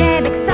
Arabic